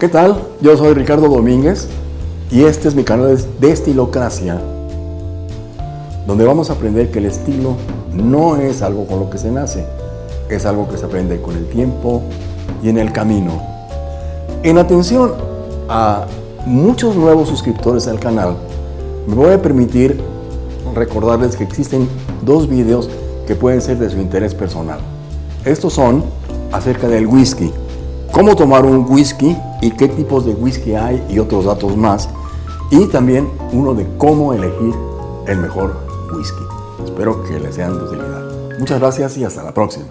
¿Qué tal? Yo soy Ricardo Domínguez y este es mi canal de Estilocracia, donde vamos a aprender que el estilo no es algo con lo que se nace, es algo que se aprende con el tiempo y en el camino. En atención a muchos nuevos suscriptores al canal, me voy a permitir recordarles que existen dos videos que pueden ser de su interés personal. Estos son acerca del whisky, cómo tomar un whisky y qué tipos de whisky hay y otros datos más. Y también uno de cómo elegir el mejor whisky. Espero que les sean de utilidad. Muchas gracias y hasta la próxima.